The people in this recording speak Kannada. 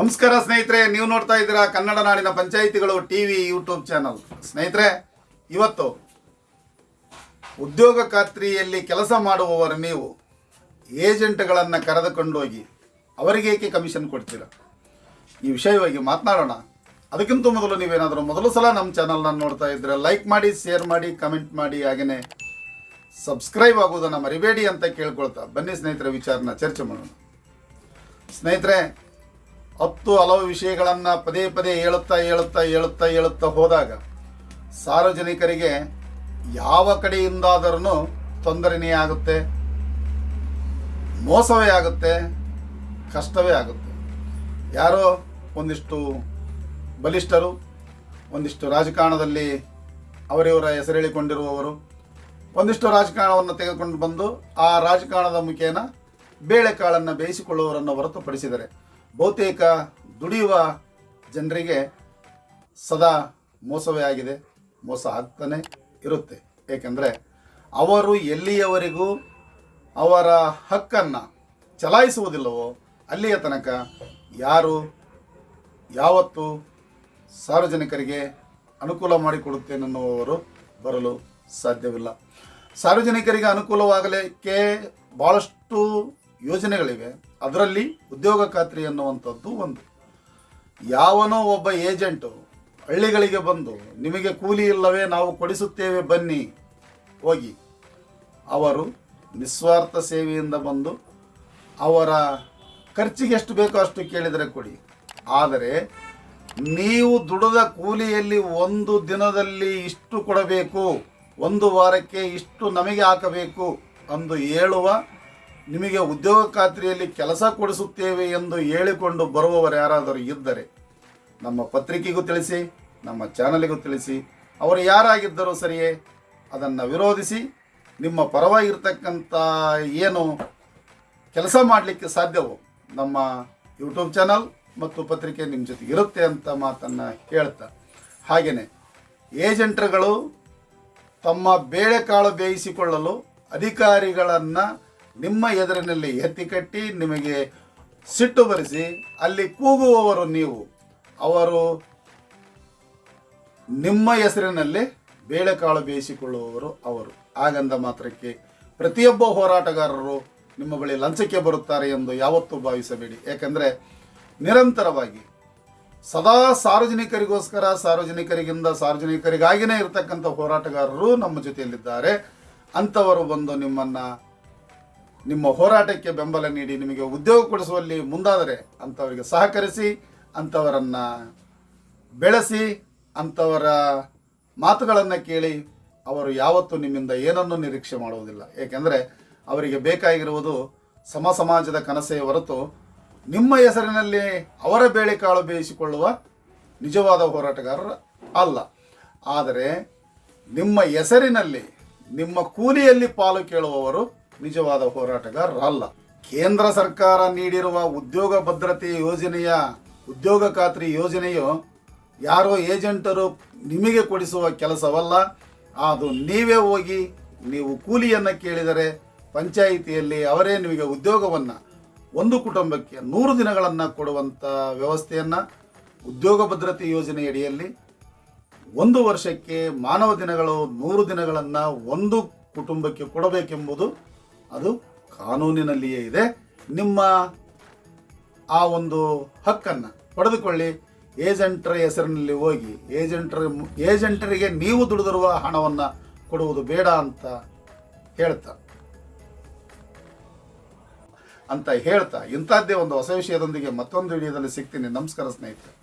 ನಮಸ್ಕಾರ ಸ್ನೇಹಿತರೆ, ನೀವು ನೋಡ್ತಾ ಇದ್ದೀರಾ ಕನ್ನಡ ನಾಡಿನ ಪಂಚಾಯಿತಿಗಳು ಟಿವಿ, ಯೂಟ್ಯೂಬ್ ಚಾನಲ್. ಸ್ನೇಹಿತರೆ, ಇವತ್ತು ಉದ್ಯೋಗ ಖಾತ್ರಿಯಲ್ಲಿ ಕೆಲಸ ಮಾಡುವವರು ನೀವು, ಏಜೆಂಟ್ಗಳನ್ನು ಕರೆದುಕೊಂಡೋಗಿ ಅವರಿಗೆ ಏಕೆ ಕಮಿಷನ್ ಕೊಡ್ತೀರಾ? ಈ ವಿಷಯವಾಗಿ ಮಾತನಾಡೋಣ. ಅದಕ್ಕಿಂತ ಮೊದಲು ನೀವೇನಾದರೂ ಮೊದಲು ಸಲ ನಮ್ಮ ಚಾನಲ್ನ ನೋಡ್ತಾ ಇದ್ದರೆ ಲೈಕ್ ಮಾಡಿ, ಶೇರ್ ಮಾಡಿ, ಕಮೆಂಟ್ ಮಾಡಿ ಹಾಗೆಯೇ ಸಬ್ಸ್ಕ್ರೈಬ್ ಆಗುವುದನ್ನು ಮರಿಬೇಡಿ ಅಂತ ಕೇಳ್ಕೊಳ್ತಾ ಬನ್ನಿ ಸ್ನೇಹಿತರೆ, ವಿಚಾರನ ಚರ್ಚೆ ಮಾಡೋಣ. ಸ್ನೇಹಿತರೆ ಹತ್ತು ಹಲವು ವಿಷಯಗಳನ್ನು ಪದೇ ಪದೇ ಹೇಳುತ್ತಾ ಹೇಳುತ್ತಾ ಹೇಳುತ್ತಾ ಹೇಳುತ್ತಾ ಹೋದಾಗ ಸಾರ್ವಜನಿಕರಿಗೆ ಯಾವ ಕಡೆಯಿಂದಾದರೂ ತೊಂದರೆನೇ ಆಗುತ್ತೆ, ಮೋಸವೇ ಆಗುತ್ತೆ, ಕಷ್ಟವೇ ಆಗುತ್ತೆ. ಯಾರೋ ಒಂದಿಷ್ಟು ಬಲಿಷ್ಠರು, ಒಂದಿಷ್ಟು ರಾಜಕಾರಣದಲ್ಲಿ ಅವರಿವರ ಹೆಸರೇಳಿಕೊಂಡಿರುವವರು, ಒಂದಿಷ್ಟು ರಾಜಕಾರಣವನ್ನು ತೆಗೆದುಕೊಂಡು ಬಂದು ಆ ರಾಜಕಾರಣದ ಮುಖೇನ ಬೇಳೆಕಾಳನ್ನು ಬೇಯಿಸಿಕೊಳ್ಳುವವರನ್ನು ಹೊರತುಪಡಿಸಿದರೆ ಬಹುತೇಕ ದುಡಿಯುವ ಜನರಿಗೆ ಸದಾ ಮೋಸವೇ ಆಗಿದೆ. ಮೋಸ ಆಗ್ತಾನೆ ಇರುತ್ತೆ. ಏಕೆಂದರೆ ಅವರು ಎಲ್ಲಿಯವರೆಗೂ ಅವರ ಹಕ್ಕನ್ನು ಚಲಾಯಿಸುವುದಿಲ್ಲವೋ ಅಲ್ಲಿಯ ತನಕ ಯಾರು ಯಾವತ್ತು ಸಾರ್ವಜನಿಕರಿಗೆ ಅನುಕೂಲ ಮಾಡಿಕೊಡುತ್ತೇನೆನ್ನುವವರು ಬರಲು ಸಾಧ್ಯವಿಲ್ಲ. ಸಾರ್ವಜನಿಕರಿಗೆ ಅನುಕೂಲವಾಗಲಿಕ್ಕೆ ಭಾಳಷ್ಟು ಯೋಜನೆಗಳಿವೆ. ಅದರಲ್ಲಿ ಉದ್ಯೋಗ ಖಾತ್ರಿ ಅನ್ನುವಂಥದ್ದು ಒಂದು. ಯಾವನೋ ಒಬ್ಬ ಏಜೆಂಟು ಹಳ್ಳಿಗಳಿಗೆ ಬಂದು, ನಿಮಗೆ ಕೂಲಿ ಇಲ್ಲವೇ, ನಾವು ಕೊಡಿಸುತ್ತೇವೆ, ಬನ್ನಿ. ಹೋಗಿ. ಅವರು ನಿಸ್ವಾರ್ಥ ಸೇವೆಯಿಂದ ಬಂದು ಅವರ ಖರ್ಚಿಗೆ ಎಷ್ಟು ಬೇಕೋ ಅಷ್ಟು ಕೇಳಿದರೆ ಕೊಡಿ. ಆದರೆ ನೀವು ದುಡದ ಕೂಲಿಯಲ್ಲಿ ಒಂದು ದಿನದಲ್ಲಿ ಇಷ್ಟು ಕೊಡಬೇಕು, ಒಂದು ವಾರಕ್ಕೆ ಇಷ್ಟು ನಮಗೆ ಹಾಕಬೇಕು ಅಂದು ಹೇಳುವ ನಿಮಗೆ ಉದ್ಯೋಗ ಖಾತ್ರಿಯಲ್ಲಿ ಕೆಲಸ ಕೊಡಿಸುತ್ತೇವೆ ಎಂದು ಹೇಳಿಕೊಂಡು ಬರುವವರು ಯಾರಾದರೂ ಇದ್ದರೆ ನಮ್ಮ ಪತ್ರಿಕೆಗೂ ತಿಳಿಸಿ, ನಮ್ಮ ಚಾನಲಿಗೂ ತಿಳಿಸಿ. ಅವರು ಯಾರಾಗಿದ್ದರೂ ಸರಿಯೇ, ಅದನ್ನು ವಿರೋಧಿಸಿ, ನಿಮ್ಮ ಪರವಾಗಿರ್ತಕ್ಕಂಥ ಏನು ಕೆಲಸ ಮಾಡಲಿಕ್ಕೆ ಸಾಧ್ಯವೋ, ನಮ್ಮ ಯೂಟ್ಯೂಬ್ ಚಾನಲ್ ಮತ್ತು ಪತ್ರಿಕೆ ನಿಮ್ಮ ಜೊತೆ ಇರುತ್ತೆ ಅಂತ ಮಾತನ್ನು ಹೇಳ್ತಾ. ಹಾಗೆಯೇ, ಏಜೆಂಟ್ರುಗಳು ತಮ್ಮ ಬೇಳೆಕಾಳು ಬೇಯಿಸಿಕೊಳ್ಳಲು ಅಧಿಕಾರಿಗಳನ್ನು ನಿಮ್ಮ ಎದುರಿನಲ್ಲಿ ಎತ್ತಿ ಕಟ್ಟಿ ನಿಮಗೆ ಸಿಟ್ಟು ಬರೆಸಿ ಅಲ್ಲಿ ಕೂಗುವವರು ನೀವು. ಅವರು ನಿಮ್ಮ ಹೆಸರಿನಲ್ಲಿ ಬೇಳೆಕಾಳು ಬೇಯಿಸಿಕೊಳ್ಳುವವರು ಅವರು. ಹಾಗಂದ ಮಾತ್ರಕ್ಕೆ ಪ್ರತಿಯೊಬ್ಬ ಹೋರಾಟಗಾರರು ನಿಮ್ಮ ಬಳಿ ಲಂಚಕ್ಕೆ ಬರುತ್ತಾರೆ ಎಂದು ಯಾವತ್ತೂ ಭಾವಿಸಬೇಡಿ. ಯಾಕಂದರೆ ನಿರಂತರವಾಗಿ ಸದಾ ಸಾರ್ವಜನಿಕರಿಗೋಸ್ಕರ ಸಾರ್ವಜನಿಕರಿಗಿಂದ ಸಾರ್ವಜನಿಕರಿಗಾಗಿಯೇ ಇರತಕ್ಕಂಥ ಹೋರಾಟಗಾರರು ನಮ್ಮ ಜೊತೆಯಲ್ಲಿದ್ದಾರೆ. ಅಂಥವರು ಬಂದು ನಿಮ್ಮನ್ನು ನಿಮ್ಮ ಹೋರಾಟಕ್ಕೆ ಬೆಂಬಲ ನೀಡಿ ನಿಮಗೆ ಉದ್ಯೋಗ ಕೊಡಿಸುವಲ್ಲಿ ಮುಂದಾದರೆ ಅಂಥವರಿಗೆ ಸಹಕರಿಸಿ ಅಂಥವರನ್ನು ಬೆಳೆಸಿ ಅಂಥವರ ಮಾತುಗಳನ್ನು ಕೇಳಿ ಅವರು ಯಾವತ್ತೂ ನಿಮ್ಮಿಂದ ಏನನ್ನೂ ನಿರೀಕ್ಷೆ ಮಾಡುವುದಿಲ್ಲ. ಏಕೆಂದರೆ ಅವರಿಗೆ ಬೇಕಾಗಿರುವುದು ಸಮ ಸಮಾಜದ ಕನಸೇ ಹೊರತು ನಿಮ್ಮ ಹೆಸರಿನಲ್ಲಿ ಅವರ ಬೇಳೆಕಾಳು ಬೇಯಿಸಿಕೊಳ್ಳುವ ನಿಜವಾದ ಹೋರಾಟಗಾರರ ಅಲ್ಲ. ಆದರೆ ನಿಮ್ಮ ಹೆಸರಿನಲ್ಲಿ ನಿಮ್ಮ ಕೂಲಿಯಲ್ಲಿ ಪಾಲು ಕೇಳುವವರು ನಿಜವಾದ ಹೋರಾಟಗಾರರಲ್ಲ. ಕೇಂದ್ರ ಸರ್ಕಾರ ನೀಡಿರುವ ಉದ್ಯೋಗ ಭದ್ರತೆ ಯೋಜನೆಯ ಉದ್ಯೋಗ ಖಾತ್ರಿ ಯೋಜನೆಯು ಯಾರೋ ಏಜೆಂಟರು ನಿಮಗೆ ಕೊಡಿಸುವ ಕೆಲಸವಲ್ಲ. ಅದು ನೀವೇ ಹೋಗಿ ನೀವು ಕೂಲಿಯನ್ನು ಕೇಳಿದರೆ ಪಂಚಾಯಿತಿಯಲ್ಲಿ ಅವರೇ ನಿಮಗೆ ಉದ್ಯೋಗವನ್ನು ಒಂದು ಕುಟುಂಬಕ್ಕೆ ನೂರು ದಿನಗಳನ್ನು ಕೊಡುವಂಥ ವ್ಯವಸ್ಥೆಯನ್ನು ಉದ್ಯೋಗ ಭದ್ರತೆ ಯೋಜನೆಯಡಿಯಲ್ಲಿ ಒಂದು ವರ್ಷಕ್ಕೆ ಮಾನವ ದಿನಗಳು ನೂರು ದಿನಗಳನ್ನು ಒಂದು ಕುಟುಂಬಕ್ಕೆ ಕೊಡಬೇಕೆಂಬುದು ಅದು ಕಾನೂನಿನಲ್ಲಿಯೇ ಇದೆ. ನಿಮ್ಮ ಆ ಒಂದು ಹಕ್ಕನ್ನು ಪಡೆದುಕೊಳ್ಳಿ. ಏಜೆಂಟರ ಹೆಸರಿನಲ್ಲಿ ಹೋಗಿ, ಏಜೆಂಟರ, ಏಜೆಂಟರಿಗೆ ನೀವು ದುಡಿದಿರುವ ಹಣವನ್ನು ಕೊಡುವುದು ಬೇಡ ಅಂತ ಹೇಳ್ತಾ. ಅಂತ ಹೇಳ್ತಾ ಇಂಥದ್ದೇ ಒಂದು ಹೊಸ ವಿಷಯದೊಂದಿಗೆ ಮತ್ತೊಂದು ವಿಡಿಯೋದಲ್ಲಿ ಸಿಗ್ತೀನಿ. ನಮಸ್ಕಾರ ಸ್ನೇಹಿತರೆ.